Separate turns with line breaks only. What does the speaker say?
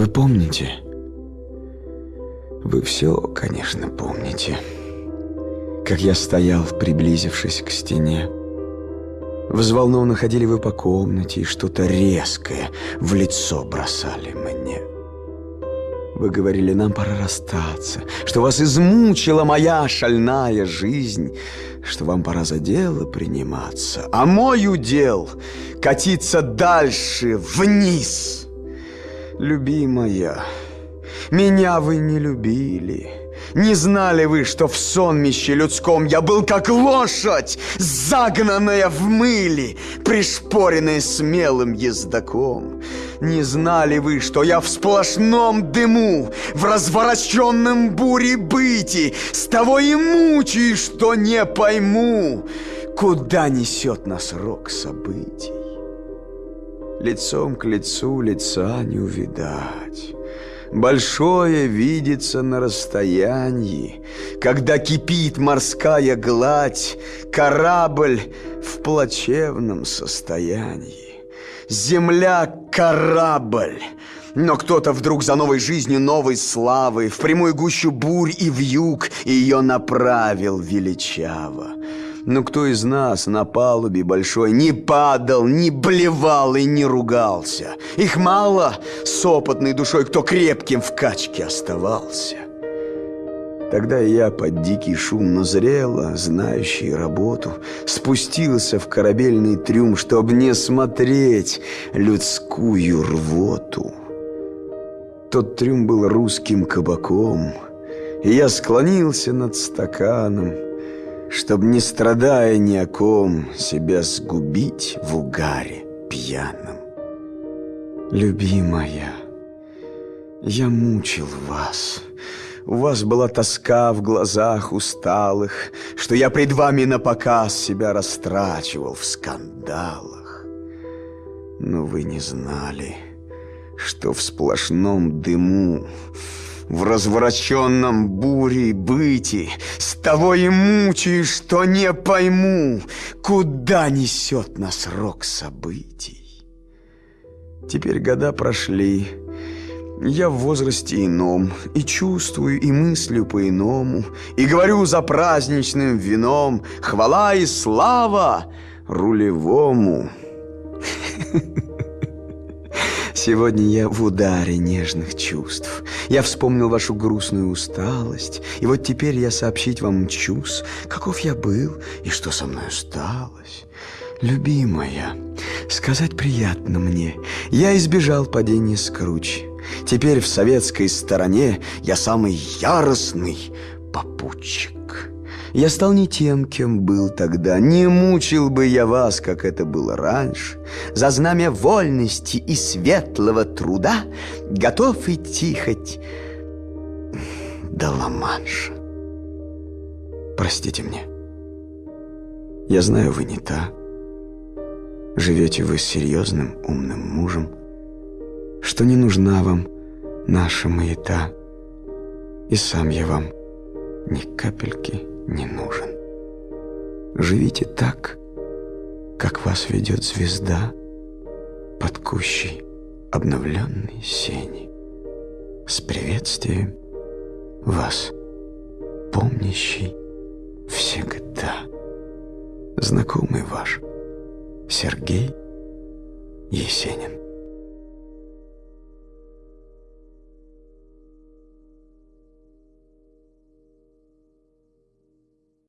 Вы помните? Вы все, конечно, помните. Как я стоял, приблизившись к стене. Взволнованно ходили вы по комнате и что-то резкое в лицо бросали мне. Вы говорили, нам пора расстаться, что вас измучила моя шальная жизнь, что вам пора за дело приниматься, а мой удел — катиться дальше, вниз. Любимая, меня вы не любили, не знали вы, что в сонмище людском я был как лошадь, загнанная в мыле, пришпоренная смелым ездаком? Не знали вы, что я в сплошном дыму, в развороченном буре быти, с того и мучаюсь, что не пойму, куда несет нас рок событий? Лицом к лицу лица не увидать. Большое видится на расстоянии, Когда кипит морская гладь, Корабль в плачевном состоянии. Земля — корабль, но кто-то вдруг за новой жизнью, новой славы В прямую гущу бурь и в юг Ее направил величаво. Но кто из нас на палубе большой не падал, не блевал и не ругался? Их мало с опытной душой, кто крепким в качке оставался. Тогда я под дикий шум назрела, знающий работу, Спустился в корабельный трюм, чтоб не смотреть людскую рвоту. Тот трюм был русским кабаком, и я склонился над стаканом — Чтоб, не страдая ни о ком, себя сгубить в угаре пьяном. Любимая, я мучил вас. У вас была тоска в глазах усталых, Что я пред вами на показ себя растрачивал в скандалах. Но вы не знали, что в сплошном дыму в развороченном буре быти С того и мучаюсь, что не пойму Куда несет нас рок событий. Теперь года прошли. Я в возрасте ином И чувствую, и мыслю по-иному И говорю за праздничным вином Хвала и слава рулевому Сегодня я в ударе нежных чувств. Я вспомнил вашу грустную усталость, и вот теперь я сообщить вам мчусь, каков я был и что со мной осталось. Любимая, сказать приятно мне, я избежал падения с кручи. Теперь в советской стороне я самый яростный попутчик. Я стал не тем, кем был тогда, Не мучил бы я вас, как это было раньше. За знамя вольности и светлого труда Готов идти хоть до Ла-Манша. Простите мне. Я знаю, вы не та. Живете вы с серьезным, умным мужем, Что не нужна вам наша маята, И сам я вам ни капельки не нужен. Живите так, как вас ведет звезда под кущей обновленной сени. С приветствием вас, помнящий всегда. Знакомый ваш Сергей Есенин.